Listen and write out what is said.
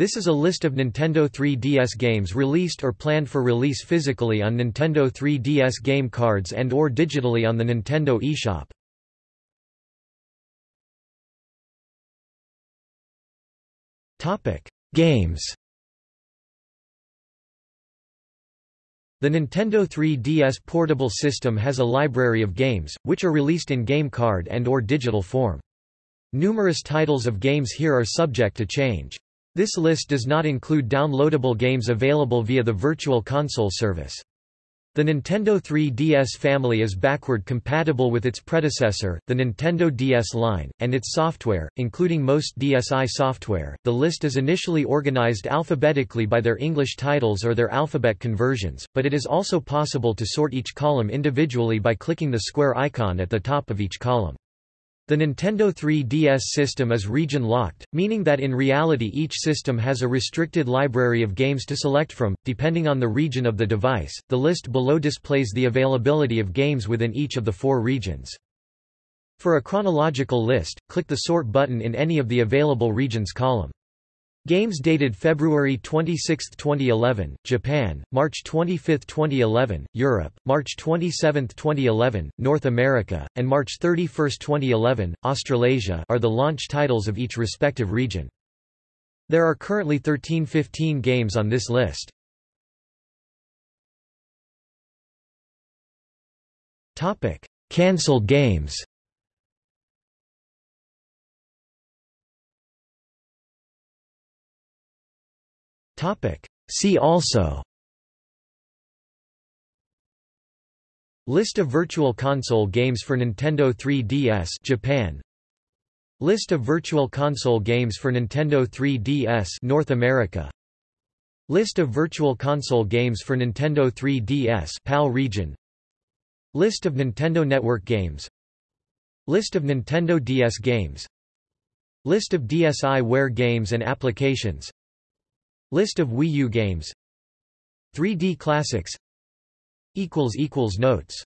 This is a list of Nintendo 3DS games released or planned for release physically on Nintendo 3DS game cards and or digitally on the Nintendo eShop. Topic: Games. The Nintendo 3DS portable system has a library of games, which are released in game card and or digital form. Numerous titles of games here are subject to change. This list does not include downloadable games available via the Virtual Console service. The Nintendo 3DS family is backward compatible with its predecessor, the Nintendo DS line, and its software, including most DSi software. The list is initially organized alphabetically by their English titles or their alphabet conversions, but it is also possible to sort each column individually by clicking the square icon at the top of each column. The Nintendo 3DS system is region-locked, meaning that in reality each system has a restricted library of games to select from, depending on the region of the device. The list below displays the availability of games within each of the four regions. For a chronological list, click the Sort button in any of the available regions column. Games dated February 26, 2011, Japan, March 25, 2011, Europe, March 27, 2011, North America, and March 31, 2011, Australasia are the launch titles of each respective region. There are currently 1315 games on this list. Cancelled games See also. List of Virtual Console games for Nintendo 3DS Japan. List of Virtual Console games for Nintendo 3DS North America. List of Virtual Console games for Nintendo 3DS PAL region. List of Nintendo Network games. List of Nintendo DS games. List of DSiWare games and applications List of Wii U games. 3D Classics. Notes